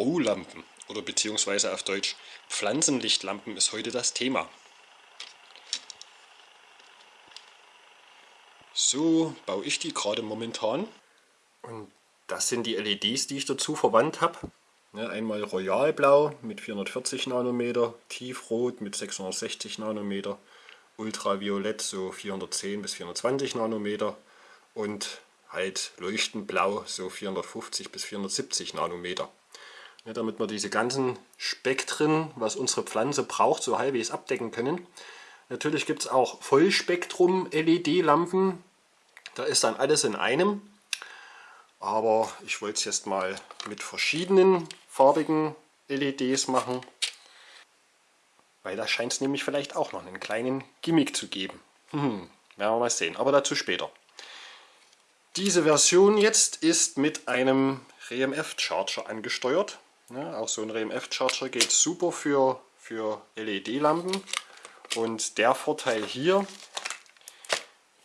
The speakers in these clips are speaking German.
Strohlampen oder beziehungsweise auf Deutsch Pflanzenlichtlampen ist heute das Thema. So baue ich die gerade momentan. Und das sind die LEDs, die ich dazu verwandt habe. Ja, einmal Royalblau mit 440 Nanometer, Tiefrot mit 660 Nanometer, Ultraviolett so 410 bis 420 Nanometer und halt leuchtend blau so 450 bis 470 Nanometer. Ja, damit wir diese ganzen Spektren, was unsere Pflanze braucht, so halbwegs abdecken können. Natürlich gibt es auch Vollspektrum-LED-Lampen. Da ist dann alles in einem. Aber ich wollte es jetzt mal mit verschiedenen farbigen LEDs machen. Weil da scheint es nämlich vielleicht auch noch einen kleinen Gimmick zu geben. Hm, werden wir mal sehen, aber dazu später. Diese Version jetzt ist mit einem RMF Charger angesteuert. Ja, auch so ein RMF Charger geht super für, für LED-Lampen. Und der Vorteil hier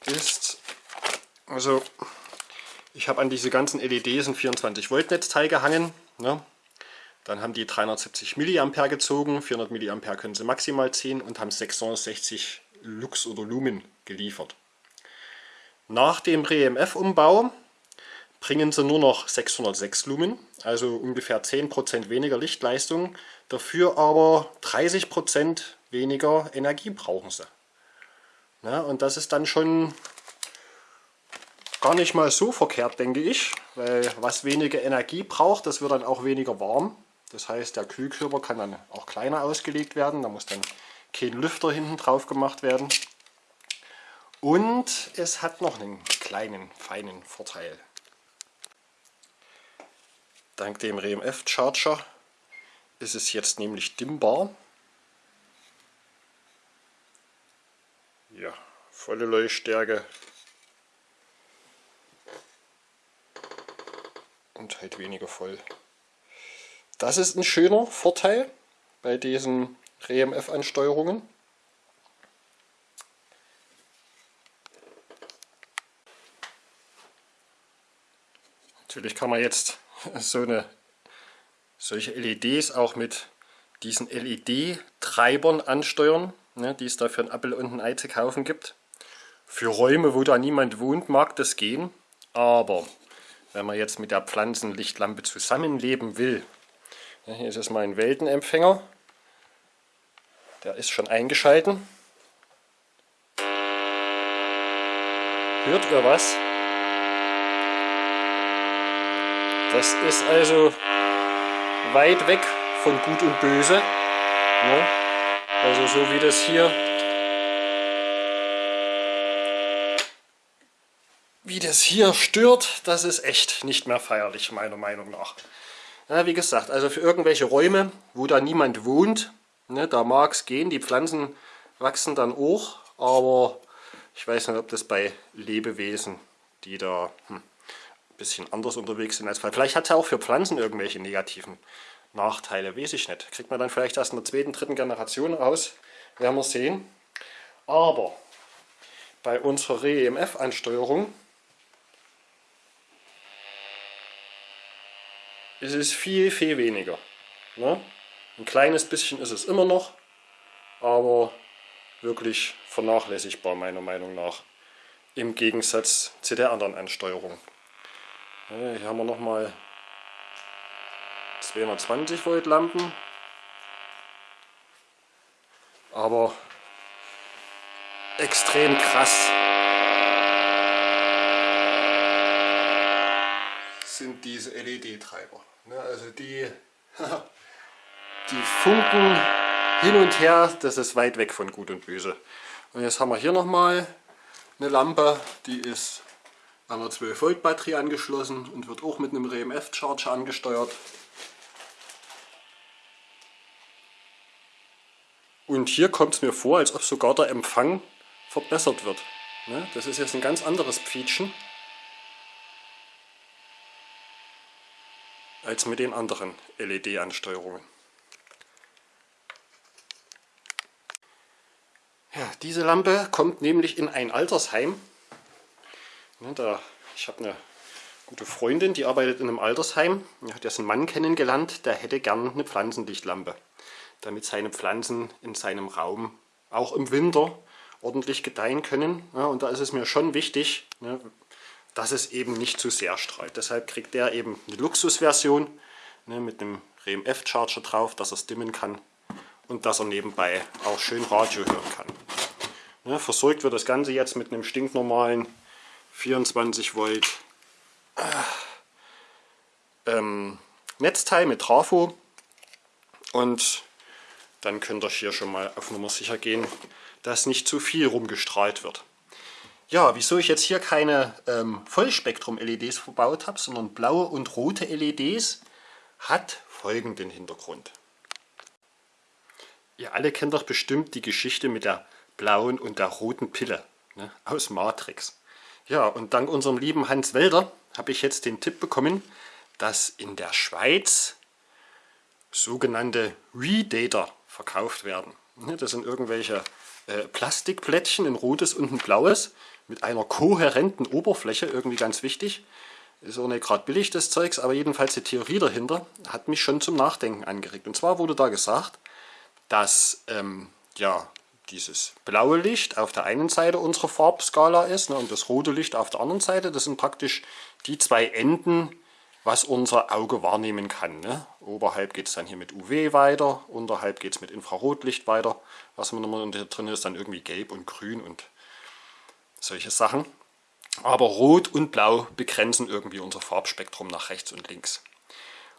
ist, also ich habe an diese ganzen LEDs ein 24 Volt Netzteil gehangen. Ne? Dann haben die 370 mA gezogen, 400 mA können sie maximal ziehen und haben 660 Lux oder Lumen geliefert. Nach dem RMF-Umbau bringen sie nur noch 606 Lumen, also ungefähr 10% weniger Lichtleistung, dafür aber 30% weniger Energie brauchen sie. Ja, und das ist dann schon gar nicht mal so verkehrt, denke ich, weil was weniger Energie braucht, das wird dann auch weniger warm. Das heißt, der Kühlkörper kann dann auch kleiner ausgelegt werden, da muss dann kein Lüfter hinten drauf gemacht werden. Und es hat noch einen kleinen, feinen Vorteil. Dank dem RMF Charger ist es jetzt nämlich dimmbar. Ja, volle Leuchtstärke. Und halt weniger voll. Das ist ein schöner Vorteil bei diesen RMF-Ansteuerungen. Natürlich kann man jetzt so eine, solche LEDs auch mit diesen LED-Treibern ansteuern, ne, die es da für ein Apple und ein Ei zu kaufen gibt. Für Räume, wo da niemand wohnt, mag das gehen, aber wenn man jetzt mit der Pflanzenlichtlampe zusammenleben will, ja, hier ist jetzt mein Weltenempfänger, der ist schon eingeschalten. Hört ihr was? Das ist also weit weg von Gut und Böse. Ne? Also so wie das hier wie das hier stört, das ist echt nicht mehr feierlich, meiner Meinung nach. Ja, wie gesagt, also für irgendwelche Räume, wo da niemand wohnt, ne, da mag es gehen, die Pflanzen wachsen dann auch, aber ich weiß nicht, ob das bei Lebewesen, die da hm, bisschen anders unterwegs sind als Pflanzen. Vielleicht hat ja auch für Pflanzen irgendwelche negativen Nachteile, weiß ich nicht. Kriegt man dann vielleicht erst in der zweiten, dritten Generation raus, werden wir sehen. Aber bei unserer REMF-Ansteuerung ist es viel, viel weniger. Ne? Ein kleines bisschen ist es immer noch, aber wirklich vernachlässigbar meiner Meinung nach. Im Gegensatz zu der anderen Ansteuerung. Hier haben wir nochmal 220 Volt Lampen. Aber extrem krass sind diese LED-Treiber. Ne, also die, die funken hin und her, das ist weit weg von Gut und Böse. Und jetzt haben wir hier nochmal eine Lampe, die ist einer 12 Volt Batterie angeschlossen und wird auch mit einem RMF Charger angesteuert. Und hier kommt es mir vor, als ob sogar der Empfang verbessert wird. Ne? Das ist jetzt ein ganz anderes Pfietschen als mit den anderen LED-Ansteuerungen. Ja, diese Lampe kommt nämlich in ein Altersheim da, ich habe eine gute Freundin, die arbeitet in einem Altersheim. Die hat jetzt einen Mann kennengelernt, der hätte gern eine Pflanzenlichtlampe, damit seine Pflanzen in seinem Raum auch im Winter ordentlich gedeihen können. Ja, und da ist es mir schon wichtig, ne, dass es eben nicht zu sehr strahlt. Deshalb kriegt der eben eine Luxusversion ne, mit einem REMF Charger drauf, dass er es dimmen kann und dass er nebenbei auch schön Radio hören kann. Ne, versorgt wird das Ganze jetzt mit einem stinknormalen 24 Volt ähm, Netzteil mit Trafo und dann könnt ihr hier schon mal auf Nummer sicher gehen, dass nicht zu viel rumgestrahlt wird. Ja, wieso ich jetzt hier keine ähm, Vollspektrum-LEDs verbaut habe, sondern blaue und rote LEDs, hat folgenden Hintergrund. Ihr alle kennt doch bestimmt die Geschichte mit der blauen und der roten Pille ne, aus Matrix. Ja, und dank unserem lieben Hans Welder habe ich jetzt den Tipp bekommen, dass in der Schweiz sogenannte Redater verkauft werden. Das sind irgendwelche äh, Plastikplättchen, ein rotes und ein blaues, mit einer kohärenten Oberfläche, irgendwie ganz wichtig. Ist auch nicht gerade billig das Zeugs, aber jedenfalls die Theorie dahinter hat mich schon zum Nachdenken angeregt. Und zwar wurde da gesagt, dass ähm, ja, dieses blaue Licht auf der einen Seite unserer Farbskala ist ne, und das rote Licht auf der anderen Seite. Das sind praktisch die zwei Enden, was unser Auge wahrnehmen kann. Ne? Oberhalb geht es dann hier mit UV weiter, unterhalb geht es mit Infrarotlicht weiter. Was man immer drin ist, dann irgendwie gelb und grün und solche Sachen. Aber Rot und Blau begrenzen irgendwie unser Farbspektrum nach rechts und links.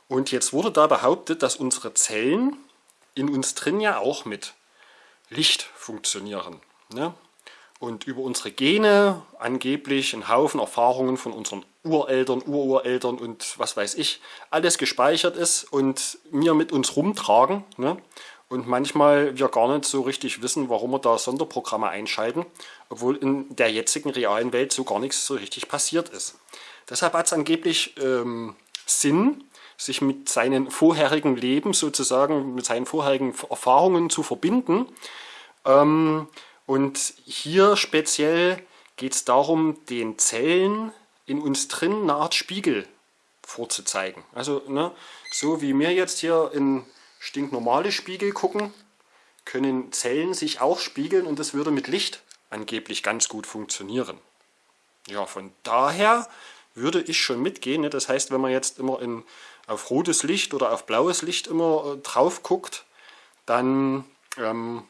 Und jetzt wurde da behauptet, dass unsere Zellen in uns drin ja auch mit Licht funktionieren. Ne? Und über unsere Gene angeblich ein Haufen Erfahrungen von unseren Ureltern, Urureltern und was weiß ich, alles gespeichert ist und wir mit uns rumtragen. Ne? Und manchmal wir gar nicht so richtig wissen, warum wir da Sonderprogramme einschalten, obwohl in der jetzigen realen Welt so gar nichts so richtig passiert ist. Deshalb hat es angeblich ähm, Sinn, sich mit seinen vorherigen Leben sozusagen, mit seinen vorherigen Erfahrungen zu verbinden. Ähm, und hier speziell geht es darum, den Zellen in uns drin eine Art Spiegel vorzuzeigen. Also ne, so wie wir jetzt hier in stinknormale Spiegel gucken, können Zellen sich auch spiegeln und das würde mit Licht angeblich ganz gut funktionieren. Ja, von daher würde ich schon mitgehen. Ne? Das heißt, wenn man jetzt immer in, auf rotes Licht oder auf blaues Licht immer äh, drauf guckt, dann ähm,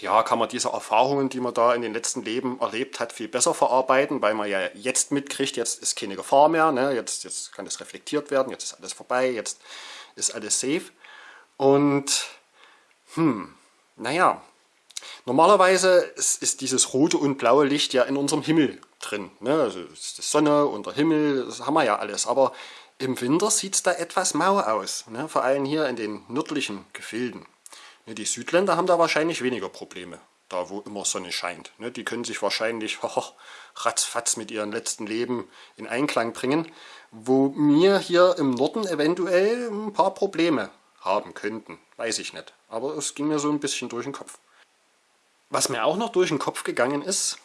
ja, kann man diese Erfahrungen, die man da in den letzten Leben erlebt hat, viel besser verarbeiten, weil man ja jetzt mitkriegt, jetzt ist keine Gefahr mehr, ne? jetzt, jetzt kann es reflektiert werden, jetzt ist alles vorbei, jetzt ist alles safe. Und, hm, naja, normalerweise ist, ist dieses rote und blaue Licht ja in unserem Himmel drin. Ne? Also ist die Sonne und der Himmel, das haben wir ja alles. Aber im Winter sieht es da etwas mau aus, ne? vor allem hier in den nördlichen Gefilden. Ne, die Südländer haben da wahrscheinlich weniger Probleme, da wo immer Sonne scheint. Ne? Die können sich wahrscheinlich oh, ratzfatz mit ihrem letzten Leben in Einklang bringen, wo wir hier im Norden eventuell ein paar Probleme haben könnten. Weiß ich nicht. Aber es ging mir so ein bisschen durch den Kopf. Was mir auch noch durch den Kopf gegangen ist,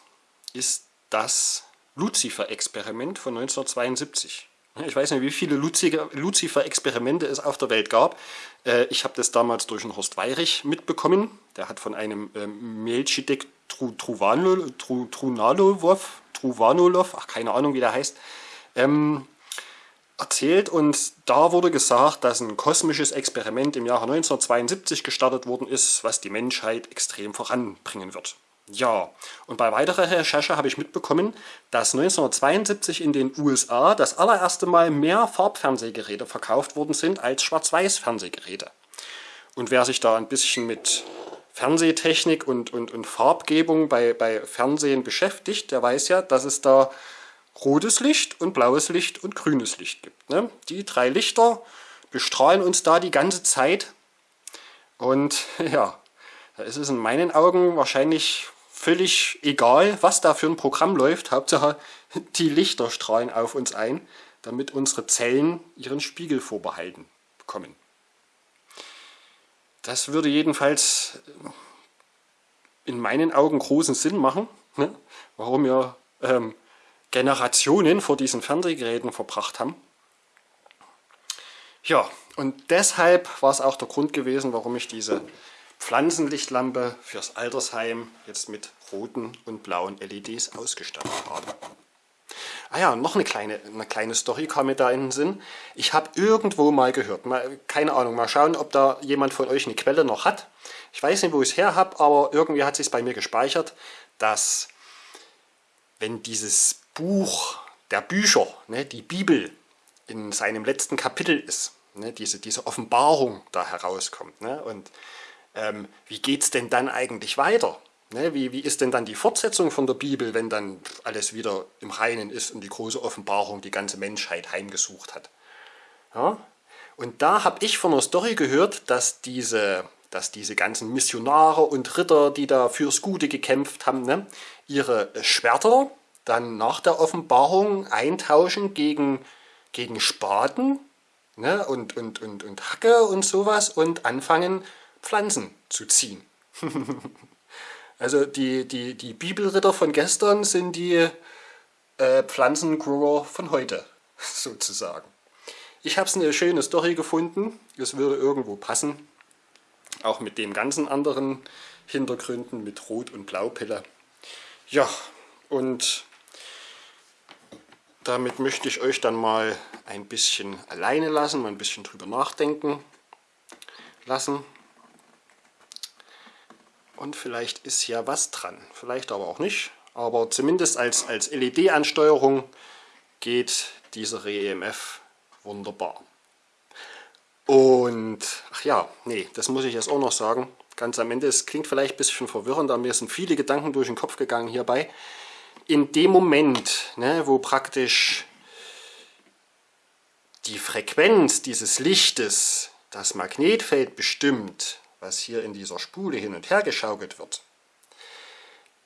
ist das Lucifer-Experiment von 1972. Ich weiß nicht, wie viele Lucifer-Experimente es auf der Welt gab. Äh, ich habe das damals durch den Horst Weirich mitbekommen. Der hat von einem ähm, Melchizedek Truvanolov, Truvanolov, ach keine Ahnung wie der heißt, ähm, erzählt und da wurde gesagt, dass ein kosmisches Experiment im Jahre 1972 gestartet worden ist, was die Menschheit extrem voranbringen wird. Ja, und bei weiterer Recherche habe ich mitbekommen, dass 1972 in den USA das allererste Mal mehr Farbfernsehgeräte verkauft worden sind als Schwarz-Weiß-Fernsehgeräte. Und wer sich da ein bisschen mit Fernsehtechnik und, und, und Farbgebung bei, bei Fernsehen beschäftigt, der weiß ja, dass es da rotes Licht und blaues Licht und grünes Licht gibt. Ne? Die drei Lichter bestrahlen uns da die ganze Zeit und ja, da ist es in meinen Augen wahrscheinlich völlig egal, was da für ein Programm läuft. Hauptsache, die Lichter strahlen auf uns ein, damit unsere Zellen ihren Spiegel vorbehalten bekommen. Das würde jedenfalls in meinen Augen großen Sinn machen, ne? warum wir ähm, Generationen vor diesen Fernsehgeräten verbracht haben. Ja, und deshalb war es auch der Grund gewesen, warum ich diese Pflanzenlichtlampe fürs Altersheim jetzt mit roten und blauen LEDs ausgestattet habe. Ah ja, noch eine kleine, eine kleine Story kam mir da in den Sinn. Ich habe irgendwo mal gehört, mal, keine Ahnung, mal schauen, ob da jemand von euch eine Quelle noch hat. Ich weiß nicht, wo ich es her habe, aber irgendwie hat es sich bei mir gespeichert, dass wenn dieses Buch der Bücher, ne, die Bibel, in seinem letzten Kapitel ist, ne, diese, diese Offenbarung da herauskommt. Ne, und ähm, wie geht es denn dann eigentlich weiter? Ne, wie, wie ist denn dann die Fortsetzung von der Bibel, wenn dann alles wieder im Reinen ist und die große Offenbarung die ganze Menschheit heimgesucht hat? Ja? Und da habe ich von einer Story gehört, dass diese, dass diese ganzen Missionare und Ritter, die da fürs Gute gekämpft haben, ne, ihre Schwerter dann nach der Offenbarung eintauschen gegen, gegen Spaten ne, und, und, und, und Hacke und sowas und anfangen Pflanzen zu ziehen. also die, die, die Bibelritter von gestern sind die äh, Pflanzengrower von heute, sozusagen. Ich habe es eine schöne Story gefunden, es würde irgendwo passen, auch mit den ganzen anderen Hintergründen mit Rot- und Blaupille. Ja, und damit möchte ich euch dann mal ein bisschen alleine lassen, mal ein bisschen drüber nachdenken lassen. Und vielleicht ist ja was dran, vielleicht aber auch nicht. Aber zumindest als, als LED-Ansteuerung geht dieser REMF wunderbar. Und, ach ja, nee, das muss ich jetzt auch noch sagen. Ganz am Ende, es klingt vielleicht ein bisschen verwirrend, aber mir sind viele Gedanken durch den Kopf gegangen hierbei in dem Moment, ne, wo praktisch die Frequenz dieses Lichtes das Magnetfeld bestimmt, was hier in dieser Spule hin und her geschaukelt wird,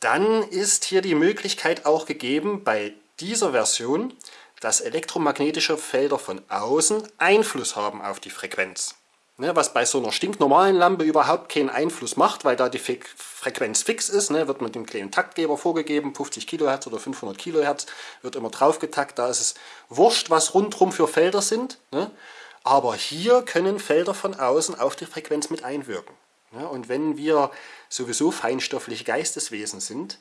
dann ist hier die Möglichkeit auch gegeben, bei dieser Version, dass elektromagnetische Felder von außen Einfluss haben auf die Frequenz. Ne, was bei so einer stinknormalen Lampe überhaupt keinen Einfluss macht, weil da die Frequenz fix ist, ne, wird mit dem kleinen Taktgeber vorgegeben, 50 kHz oder 500 kHz, wird immer drauf getakt, da ist es wurscht, was rundherum für Felder sind, ne, aber hier können Felder von außen auf die Frequenz mit einwirken. Und wenn wir sowieso feinstoffliche Geisteswesen sind,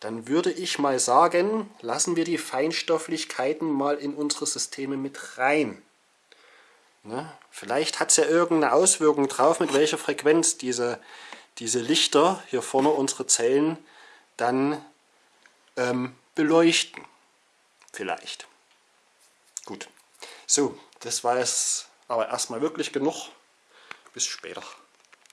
dann würde ich mal sagen, lassen wir die Feinstofflichkeiten mal in unsere Systeme mit rein. Ne? Vielleicht hat es ja irgendeine Auswirkung drauf, mit welcher Frequenz diese, diese Lichter hier vorne unsere Zellen dann ähm, beleuchten. Vielleicht. Gut. So, das war es aber erstmal wirklich genug. Bis später.